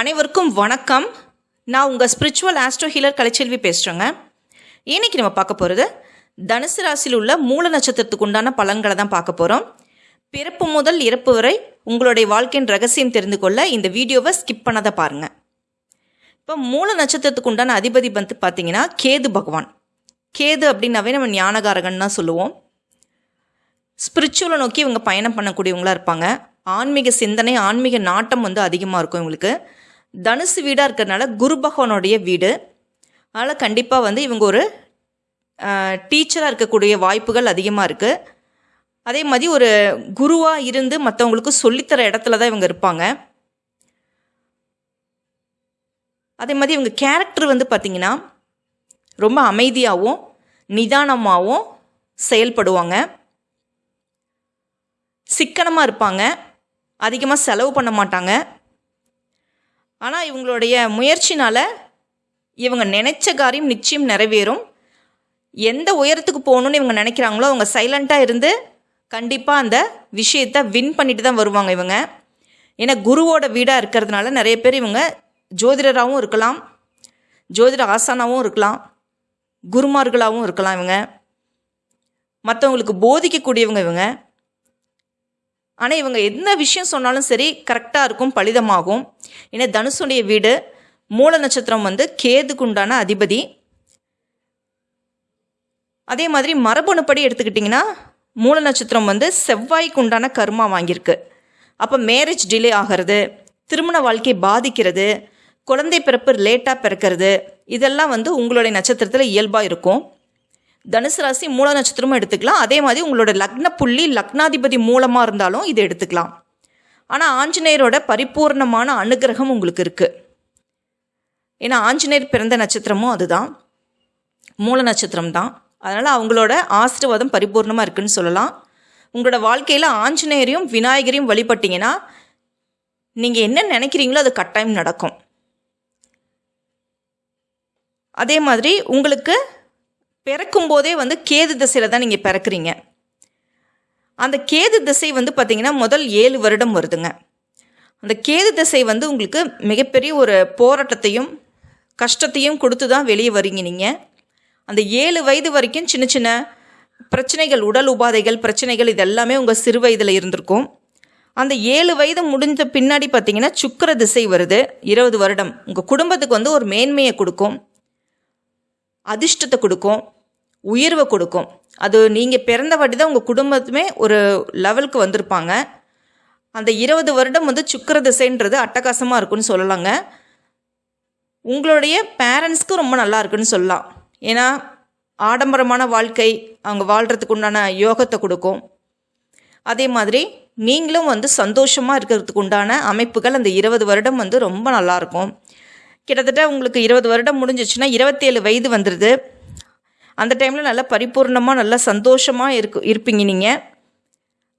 அனைவருக்கும் வணக்கம். நான் உங்கள் ஸ்பிரிச்சுவல் ஆஸ்ட்ரோ ஹீலர் கலைச்செல்வி பேசுகிறேங்க இன்னைக்கு நம்ம பார்க்க போகிறது தனுசு ராசியில் உள்ள மூல நட்சத்திரத்துக்கு உண்டான பலன்களை தான் பார்க்க போகிறோம் பிறப்பு முதல் இறப்பு வரை உங்களுடைய வாழ்க்கையின் ரகசியம் தெரிந்து கொள்ள இந்த வீடியோவை ஸ்கிப் பண்ணாத பாருங்கள் இப்போ மூல நட்சத்திரத்துக்கு உண்டான அதிபதி வந்து பார்த்தீங்கன்னா கேது பகவான். கேது அப்படின்னாவே நம்ம ஞானகாரகன் தான் சொல்லுவோம். ஸ்பிரிச்சுவலை நோக்கி இவங்க பயணம் பண்ணக்கூடியவங்களா இருப்பாங்க. ஆன்மீக சிந்தனை ஆன்மீக நாட்டம் வந்து அதிகமாக இருக்கும் இவங்களுக்கு. தனுசு வீடாக இருக்கிறதுனால குரு பகவானுடைய வீடு. அதனால் கண்டிப்பாக வந்து இவங்க ஒரு டீச்சராக இருக்கக்கூடிய வாய்ப்புகள் அதிகமாக இருக்குது அதே மாதிரி ஒரு குருவாக இருந்து மற்றவங்களுக்கு சொல்லித்தர இடத்துல தான் இவங்க இருப்பாங்க. அதே மாதிரி இவங்க கேரக்டர் வந்து பார்த்திங்கன்னா ரொம்ப அமைதியாகவும் நிதானமாகவும் செயல்படுவாங்க. சிக்கனமாக இருப்பாங்க. அதிகமாக செலவு பண்ண மாட்டாங்க. ஆனால் இவங்களுடைய முயற்சினால் இவங்க நினச்ச காரியம் நிச்சயம் நிறைவேறும். எந்த உயரத்துக்கு போகணுன்னு இவங்க நினைக்கிறாங்களோ அவங்க சைலண்ட்டாக இருந்து கண்டிப்பாக அந்த விஷயத்தை வின் பண்ணிட்டு தான் வருவாங்க இவங்க. ஏன்னா குருவோட வீடாக இருக்கிறதுனால நிறைய பேர் இவங்க ஜோதிடராகவும் இருக்கலாம் ஜோதிட ஆசானாகவும் இருக்கலாம் குருமார்களாகவும் இருக்கலாம் இவங்க. மற்றவங்களுக்கு போதிக்கக்கூடியவங்க இவங்க. ஆனால் இவங்க என்ன விஷயம் சொன்னாலும் சரி கரெக்டாக இருக்கும் பலிதமாகும். ஏன்னா தனுசுடைய வீடு மூல நட்சத்திரம் வந்து கேதுக்குண்டான அதிபதி. அதே மாதிரி மரபணுப்படி எடுத்துக்கிட்டிங்கன்னா மூல நட்சத்திரம் வந்து செவ்வாய்க்கு உண்டான கர்மா வாங்கியிருக்கு. அப்போ மேரேஜ் டிலே ஆகிறது திருமண வாழ்க்கையை பாதிக்கிறது குழந்தை பிறப்பு லேட்டாக பிறக்கிறது இதெல்லாம் வந்து உங்களுடைய நட்சத்திரத்தில் இயல்பாக இருக்கும். தனுசு ராசி மூல நட்சத்திரமும் எடுத்துக்கலாம். அதே மாதிரி உங்களோட லக்ன புள்ளி லக்னாதிபதி மூலமாக இருந்தாலும் இது எடுத்துக்கலாம். ஆனால் ஆஞ்சநேயரோட பரிபூர்ணமான அனுகிரகம் உங்களுக்கு இருக்குது ஏன்னா ஆஞ்சநேயர் பிறந்த நட்சத்திரமும் அதுதான். மூல நட்சத்திரம் தான். அதனால் அவங்களோட ஆசீர்வாதம் பரிபூர்ணமாக இருக்குன்னு சொல்லலாம். உங்களோட வாழ்க்கையில் ஆஞ்சநேயரையும் விநாயகரையும் வழிபட்டிங்கன்னா நீங்கள் என்ன நினைக்கிறீங்களோ அது கட்டாயம் நடக்கும். அதே மாதிரி உங்களுக்கு பிறக்கும் போதே வந்து கேது திசையில் தான் நீங்கள் பிறக்கிறீங்க. அந்த கேது திசை வந்து பார்த்திங்கன்னா முதல் ஏழு வருடம் வருதுங்க. அந்த கேது திசை வந்து உங்களுக்கு மிகப்பெரிய ஒரு போராட்டத்தையும் கஷ்டத்தையும் கொடுத்து தான் வெளியே வரீங்க நீங்கள் அந்த ஏழு வயது வரைக்கும் சின்ன சின்ன பிரச்சனைகள் உடல் உபாதைகள் பிரச்சனைகள் இதெல்லாமே உங்கள் சிறு வயதில் இருந்திருக்கும். அந்த ஏழு வயது முடிஞ்ச பின்னாடி பார்த்தீங்கன்னா சுக்கர திசை வருது. இருபது வருடம். உங்கள் குடும்பத்துக்கு வந்து ஒரு மேன்மையை கொடுக்கும். அதிர்ஷ்டத்தை கொடுக்கும். உயர்வை கொடுக்கும். அது நீங்கள் பிறந்த வாட்டி தான் உங்கள் குடும்பத்துமே ஒரு லெவலுக்கு வந்திருப்பாங்க. அந்த இருபது வருடம் வந்து சுக்கர திசைன்றது அட்டகாசமாக இருக்குன்னு சொல்லலாங்க. உங்களுடைய பேரண்ட்ஸ்க்கு ரொம்ப நல்லா இருக்குன்னு சொல்லலாம். ஏன்னா ஆடம்பரமான வாழ்க்கை அவங்க வாழ்கிறதுக்கு உண்டான யோகத்தை கொடுக்கும். அதே மாதிரி நீங்களும் வந்து சந்தோஷமாக இருக்கிறதுக்கு உண்டான அமைப்புகள் அந்த இருபது வருடம் வந்து ரொம்ப நல்லாயிருக்கும் கிட்டத்தட்ட உங்களுக்கு இருபது வருடம் முடிஞ்சிச்சுன்னா இருபத்தேழு வயது வந்துடுது அந்த டைமில் நல்லா பரிபூர்ணமாக நல்லா சந்தோஷமாக இருக்கு இருப்பீங்க நீங்கள்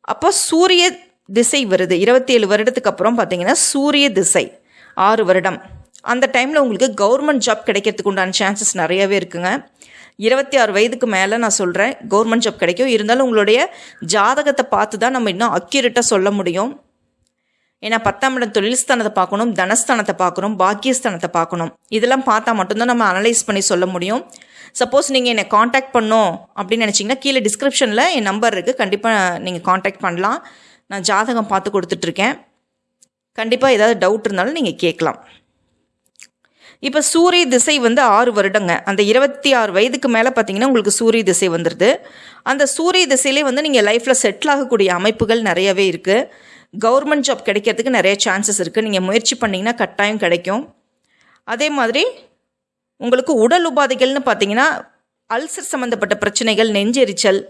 அப்போ சூரிய திசை வருது. இருபத்தி ஏழு வருடத்துக்கு அப்புறம் பார்த்தீங்கன்னா சூரிய திசை ஆறு வருடம். அந்த டைமில் உங்களுக்கு கவர்மெண்ட் ஜாப் கிடைக்கிறதுக்கு உண்டான சான்சஸ் நிறையவே இருக்குங்க. இருபத்தி ஆறு வயதுக்கு மேலே நான் சொல்கிறேன் கவர்மெண்ட் ஜாப் கிடைக்கும். இருந்தாலும் உங்களுடைய ஜாதகத்தை பார்த்து தான் நம்ம இன்னும் அக்யூரேட்டாக சொல்ல முடியும். ஏன்னா பத்தாம் இடம் தொழில்ஸ்தானத்தை பார்க்கணும் தனஸ்தானத்தை பார்க்கணும் பாக்கியஸ்தானத்தை பார்க்கணும். இதெல்லாம் பார்த்தா மட்டும்தான் நம்ம அனலைஸ் பண்ணி சொல்ல முடியும். சப்போஸ் நீங்கள் என்னை காண்டாக்ட் பண்ணோம் அப்படின்னு நினச்சிங்கன்னா கீழே டிஸ்கிரிப்ஷனில் என் நம்பர் இருக்குது கண்டிப்பாக நீங்கள் காண்டாக்ட் பண்ணலாம். நான் ஜாதகம் பார்த்து கொடுத்துட்ருக்கேன். கண்டிப்பாக ஏதாவது டவுட் இருந்தாலும் நீங்கள் கேட்கலாம். இப்போ சூரிய திசை வந்து ஆறு வருடங்க. அந்த இருபத்தி ஆறு வயதுக்கு மேலே பார்த்தீங்கன்னா உங்களுக்கு சூரிய திசை வந்துடுது அந்த சூரிய திசையிலே வந்து நீங்கள் லைஃப்பில் செட்டில் ஆகக்கூடிய அமைப்புகள் நிறையவே இருக்குது கவர்மெண்ட் ஜாப் கிடைக்கிறதுக்கு நிறைய சான்சஸ் இருக்குது நீங்கள் முயற்சி பண்ணிங்கன்னா கட்டாயம் கிடைக்கும். அதே மாதிரி உங்களுக்கு உடல் உபாதைகள்னு பார்த்தீங்கன்னா அல்சர் சம்மந்தப்பட்ட பிரச்சனைகள் நெஞ்செரிச்சல்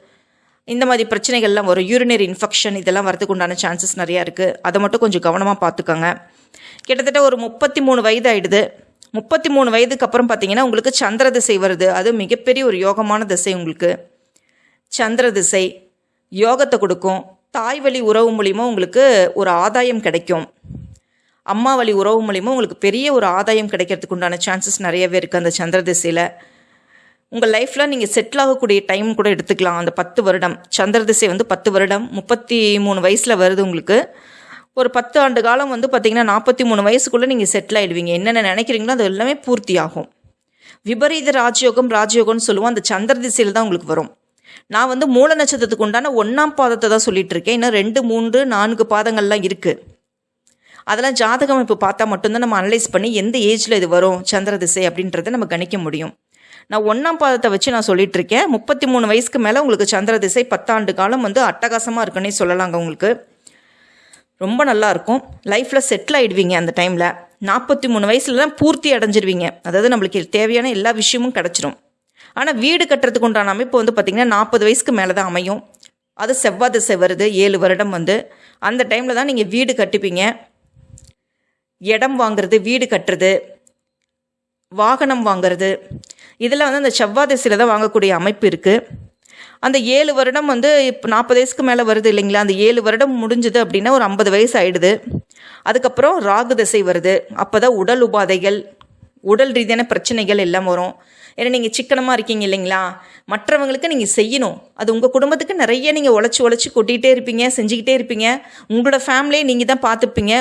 இந்த மாதிரி பிரச்சனைகள்லாம் வரும். யூரினரி இன்ஃபெக்ஷன் இதெல்லாம் வரதுக்கு உண்டான சான்சஸ் நிறையா இருக்குது அதை மட்டும் கொஞ்சம் கவனமாக பார்த்துக்கோங்க. கிட்டத்தட்ட ஒரு முப்பத்தி மூணு வயது ஆகிடுது முப்பத்தி மூணு வயதுக்கு அப்புறம் பார்த்தீங்கன்னா உங்களுக்கு சந்திர திசை வருது. அது மிகப்பெரிய ஒரு யோகமான திசை உங்களுக்கு. சந்திர திசை யோகத்தை கொடுக்கும். தாய் வழி உறவு மூலிமா உங்களுக்கு ஒரு ஆதாயம் கிடைக்கும். அம்மா வழி உறவு மூலிமா உங்களுக்கு பெரிய ஒரு ஆதாயம் கிடைக்கிறதுக்கு உண்டான சான்சஸ் நிறையவே இருக்குது அந்த சந்திர திசையில். உங்கள் லைஃப்பில் நீங்கள் செட்டில் ஆகக்கூடிய டைம் கூட எடுத்துக்கலாம். அந்த பத்து வருடம் சந்திர திசை வந்து பத்து வருடம் முப்பத்தி மூணு வயசில் வருது உங்களுக்கு. ஒரு பத்து ஆண்டு காலம் வந்து பார்த்திங்கன்னா நாற்பத்தி மூணு வயசுக்குள்ளே நீங்கள் செட்டில் ஆகிடுவீங்க என்னென்ன நினைக்கிறீங்களோ அது எல்லாமே பூர்த்தி ஆகும் விபரீத ராஜயோகம் ராஜயோகம்னு சொல்லுவோம். அந்த சந்திர திசையில் தான் உங்களுக்கு வரும். நான் வந்து மூல நட்சத்திரத்துக்கு உண்டான ஒன்றாம் பாதத்தை தான் சொல்லிட்டு இருக்கேன் இன்னும் ரெண்டு மூன்று நான்கு பாதங்கள்லாம் இருக்குது அதெல்லாம் ஜாதகம் அமைப்பு பார்த்தா மட்டும்தான் நம்ம அனலைஸ் பண்ணி எந்த ஏஜில் இது வரும் சந்திர திசை அப்படின்றத நம்ம கணிக்க முடியும். நான் ஒன்றாம் பாதத்தை வச்சு நான் சொல்லிட்டு இருக்கேன் முப்பத்தி மூணு வயசுக்கு மேலே உங்களுக்கு சந்திர திசை பத்தாண்டு காலம் வந்து அட்டகாசமாக இருக்குன்னே சொல்லலாங்க உங்களுக்கு. ரொம்ப நல்லா இருக்கும். லைஃப்பில் செட்டில் ஆகிடுவீங்க அந்த டைமில் நாற்பத்தி மூணு வயசுல தான் பூர்த்தி அடைஞ்சிருவீங்க. அதாவது நம்மளுக்கு தேவையான எல்லா விஷயமும் கிடச்சிரும். ஆனால் வீடு கட்டுறதுக்கு உண்டான அமைப்பு வந்து பார்த்திங்கன்னா நாற்பது வயசுக்கு மேலே தான் அமையும். அது செவ்வாய் திசை வருது ஏழு வருடம் வந்து. அந்த டைமில் தான் நீங்கள் வீடு கட்டிப்பீங்க இடம் வாங்குறது வீடு கட்டுறது வாகனம் வாங்குறது. இதில் வந்து அந்த செவ்வாய் திசையில் தான் வாங்கக்கூடிய அமைப்பு இருக்குது அந்த ஏழு வருடம் வந்து இப்போ நாற்பது வயசுக்கு மேலே வருது இல்லைங்களா? அந்த ஏழு வருடம் முடிஞ்சுது அப்படின்னா ஒரு ஐம்பது வயசு ஆயிடுது. அதுக்கப்புறம் ராகு திசை வருது. அப்போ தான் உடல் உபாதைகள் உடல் ரீதியான பிரச்சனைகள் எல்லாம் வரும். ஏன்னா நீங்கள் சிக்கனமாக இருக்கீங்க இல்லைங்களா? மற்றவங்களுக்கு நீங்கள் செய்யணும். அது உங்கள் குடும்பத்துக்கு நிறைய நீங்கள் உழைச்சி உழைச்சி கொட்டிகிட்டே இருப்பீங்க செஞ்சுக்கிட்டே இருப்பீங்க. உங்களோட ஃபேமிலியை நீங்கள் தான் பார்த்துப்பீங்க.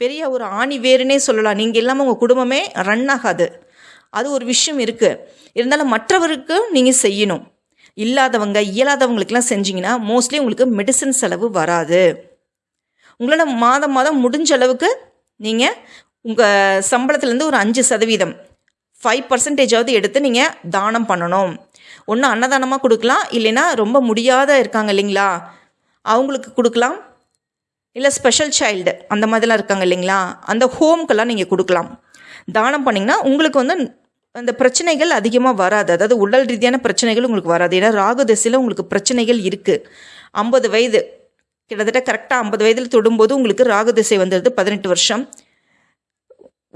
பெரிய ஒரு ஆணி வேறுனே சொல்லலாம். நீங்கள் இல்லாமல் உங்கள் குடும்பமே ரன் ஆகாது. அது ஒரு விஷயம் இருக்குது இருந்தாலும் மற்றவருக்கு நீங்கள் செய்யணும். இல்லாதவங்க இயலாதவங்களுக்கெல்லாம் செஞ்சீங்கன்னா மோஸ்ட்லி உங்களுக்கு மெடிசன் செலவு வராது. உங்களோட மாதம் மாதம் முடிஞ்ச அளவுக்கு நீங்கள் உங்கள் சம்பளத்துலேருந்து ஒரு அஞ்சு சதவீதம். ஃபைவ் பர்சன்டேஜாவது எடுத்து நீங்கள் தானம் பண்ணணும். ஒன்று அன்னதானமாக கொடுக்கலாம் இல்லைன்னா ரொம்ப முடியாத இருக்காங்க இல்லைங்களா? அவங்களுக்கு கொடுக்கலாம். இல்லை ஸ்பெஷல் சைல்டு அந்த மாதிரிலாம் இருக்காங்க இல்லைங்களா? அந்த ஹோம்க்கெல்லாம் நீங்கள் கொடுக்கலாம். தானம் பண்ணிங்கன்னா உங்களுக்கு வந்து அந்த பிரச்சனைகள் அதிகமாக வராது. அதாவது உடல் ரீதியான பிரச்சனைகள் உங்களுக்கு வராது. ஏன்னா ராகு திசையில் உங்களுக்கு பிரச்சனைகள் இருக்குது ஐம்பது வயது கிட்டத்தட்ட கரெக்டாக ஐம்பது வயதில் தொடும்போது உங்களுக்கு ராகு திசை வந்துடுது பதினெட்டு வருஷம்.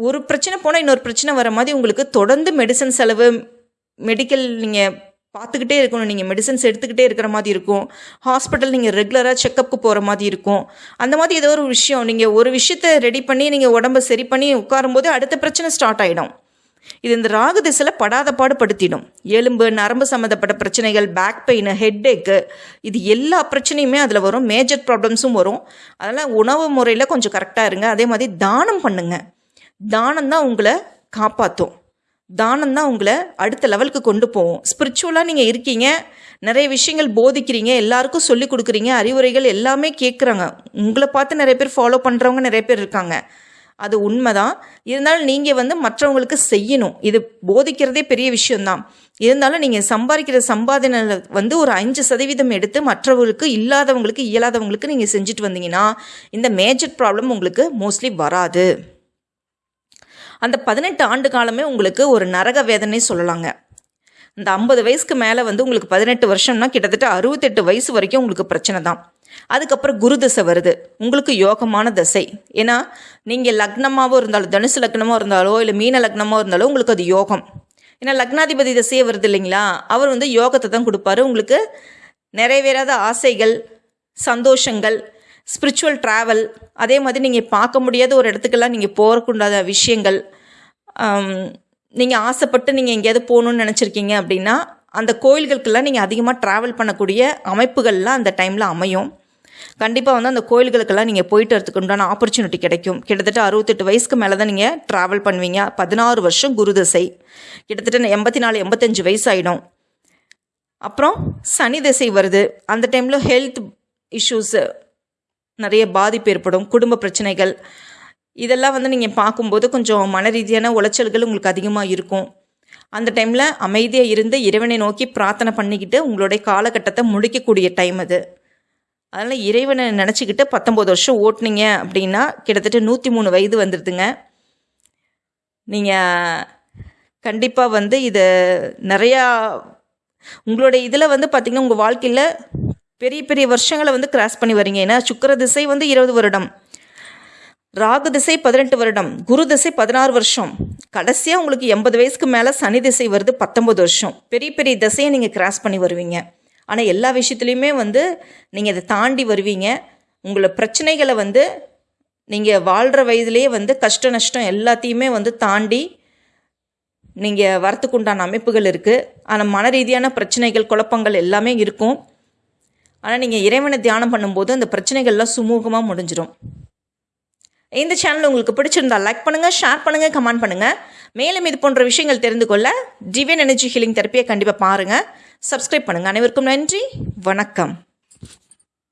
ஒரு பிரச்சனை போனால் இன்னொரு பிரச்சனை வர மாதிரி உங்களுக்கு தொடர்ந்து மெடிசன் செலவு மெடிக்கல் நீங்கள் பார்த்துக்கிட்டே இருக்கணும். நீங்கள் மெடிசன்ஸ் எடுத்துக்கிட்டே இருக்கிற மாதிரி இருக்கும். ஹாஸ்பிட்டல் நீங்கள் ரெகுலராக செக்கப்புக்கு போகிற மாதிரி இருக்கும். அந்த மாதிரி ஏதோ ஒரு விஷயம். நீங்கள் ஒரு விஷயத்தை ரெடி பண்ணி நீங்கள் உடம்பை சரி பண்ணி உட்காரும்போது அடுத்த பிரச்சனை ஸ்டார்ட் ஆகிடும் இது இந்த ராகு திசையில் படாத பாடுபடுத்திடும் எலும்பு நரம்பு சம்மந்தப்பட்ட பிரச்சனைகள் பேக் பெயின் ஹெட்டேக்கு இது எல்லா பிரச்சனையுமே அதில் வரும். மேஜர் ப்ராப்ளம்ஸும் வரும். அதனால் உணவு முறையில் கொஞ்சம் கரெக்டாக இருங்க. அதே மாதிரி தானம் பண்ணுங்கள் தானம் தான் உங்களை காப்பாற்றும் தானம் தான் உங்களை அடுத்த லெவலுக்கு கொண்டு போவோம் ஸ்பிரிச்சுவலாக நீங்கள் இருக்கீங்க நிறைய விஷயங்கள் போதிக்கிறீங்க எல்லாருக்கும் சொல்லி கொடுக்குறீங்க அறிவுரைகள் எல்லாமே கேட்குறாங்க உங்களை பார்த்து நிறைய பேர் ஃபாலோ பண்ணுறவங்க நிறைய பேர் இருக்காங்க. அது உண்மைதான். இருந்தாலும் நீங்கள் வந்து மற்றவங்களுக்கு செய்யணும். இது போதிக்கிறதே பெரிய விஷயம்தான். இருந்தாலும் நீங்கள் சம்பாதிக்கிற சம்பாதனை வந்து ஒரு அஞ்சு சதவீதம் எடுத்து மற்றவங்களுக்கு இல்லாதவங்களுக்கு இயலாதவங்களுக்கு நீங்கள் செஞ்சுட்டு வந்தீங்கன்னா இந்த மேஜர் ப்ராப்ளம் உங்களுக்கு மோஸ்ட்லி வராது. அந்த பதினெட்டு ஆண்டு காலமே உங்களுக்கு ஒரு நரக வேதனை சொல்லலாங்க. இந்த ஐம்பது வயசுக்கு மேலே வந்து உங்களுக்கு பதினெட்டு வருஷம்னா கிட்டத்தட்ட அறுபத்தெட்டு வயசு வரைக்கும் உங்களுக்கு பிரச்சனை தான். அதுக்கப்புறம் குரு தசை வருது. உங்களுக்கு யோகமான தசை. ஏன்னா நீங்கள் லக்னமாகவும் இருந்தாலும் தனுசு லக்னமாக இருந்தாலோ இல்லை மீன லக்னமாக இருந்தாலோ உங்களுக்கு அது யோகம். ஏன்னா லக்னாதிபதி தசையே வருது இல்லைங்களா? அவர் வந்து யோகத்தை தான் கொடுப்பாரு. உங்களுக்கு நிறைவேறாத ஆசைகள் சந்தோஷங்கள் ஸ்பிரிச்சுவல் ட்ராவல் அதே மாதிரி நீங்கள் பார்க்க முடியாத ஒரு இடத்துக்கெல்லாம் நீங்கள் போகக்கூடாத விஷயங்கள் நீங்கள் ஆசைப்பட்டு நீங்கள் எங்கேயாவது போகணுன்னு நினச்சிருக்கீங்க அப்படின்னா அந்த கோயில்களுக்கெல்லாம் நீங்கள் அதிகமாக ட்ராவல் பண்ணக்கூடிய அமைப்புகள்லாம் அந்த டைமில் அமையும். கண்டிப்பாக வந்து அந்த கோயில்களுக்கெல்லாம் நீங்கள் போயிட்டு வரதுக்கு உண்டான ஆப்பர்ச்சுனிட்டி கிடைக்கும். கிட்டத்தட்ட அறுபத்தெட்டு வயசுக்கு மேலே தான் நீங்கள் ட்ராவல் பண்ணுவீங்க. பதினாறு வருஷம் குருதசை கிட்டத்தட்ட எண்பத்தி நாலு எண்பத்தஞ்சு வயசு ஆகிடும் அப்புறம் சனி திசை வருது. அந்த டைமில் ஹெல்த் இஷ்யூஸு நிறைய பாதிப்பு ஏற்படும். குடும்ப பிரச்சனைகள் இதெல்லாம் வந்து நீங்கள் பார்க்கும்போது கொஞ்சம் மன ரீதியான உளைச்சல்கள் உங்களுக்கு அதிகமாக இருக்கும். அந்த டைமில் அமைதியாக இருந்து இறைவனை நோக்கி பிரார்த்தனை பண்ணிக்கிட்டு உங்களுடைய காலகட்டத்தை முடிக்கக்கூடிய டைம் அது. அதனால் இறைவனை நினச்சிக்கிட்டு பத்தொம்போது வருஷம் ஓட்டுனீங்க அப்படின்னா கிட்டத்தட்ட நூற்றி மூணு வயது வந்துடுதுங்க நீங்கள் கண்டிப்பாக வந்து இது நிறையா உங்களுடைய இதில் வந்து பார்த்திங்கன்னா உங்கள் வாழ்க்கையில் பெரிய பெரிய வருஷங்களை வந்து கிராஸ் பண்ணி வரீங்க. ஏன்னா சுக்கர திசை வந்து இருபது வருடம். ராகு திசை பதினெட்டு வருடம் குரு திசை பதினாறு வருஷம். கடைசியாக உங்களுக்கு எண்பது வயசுக்கு மேலே சனி திசை வருது பத்தொம்பது வருஷம். பெரிய பெரிய திசையை நீங்கள் கிராஸ் பண்ணி வருவீங்க. ஆனால் எல்லா விஷயத்துலையுமே வந்து நீங்கள் அதை தாண்டி வருவீங்க. உங்களை பிரச்சனைகளை வந்து நீங்கள் வாழ்கிற வயதுலேயே வந்து கஷ்ட நஷ்டம் எல்லாத்தையுமே வந்து தாண்டி நீங்கள் வரத்துக்குண்டான அமைப்புகள் இருக்குது ஆனால் மன ரீதியான பிரச்சனைகள் குழப்பங்கள் எல்லாமே இருக்கும். ஆனால் நீங்கள் இறைவனை தியானம் பண்ணும்போது அந்த பிரச்சனைகள்லாம் சுமூகமாக முடிஞ்சிடும் இந்த சேனல் உங்களுக்கு பிடிச்சிருந்தா லைக் பண்ணுங்கள் ஷேர் பண்ணுங்கள் கமெண்ட் பண்ணுங்கள் மேலும் இது போன்ற விஷயங்கள் தெரிந்து கொள்ள டிவியன் எனர்ஜி ஹீலிங் தெரப்பியை கண்டிப்பாக பாருங்கள் சப்ஸ்கிரைப் பண்ணுங்கள் அனைவருக்கும் நன்றி. வணக்கம்.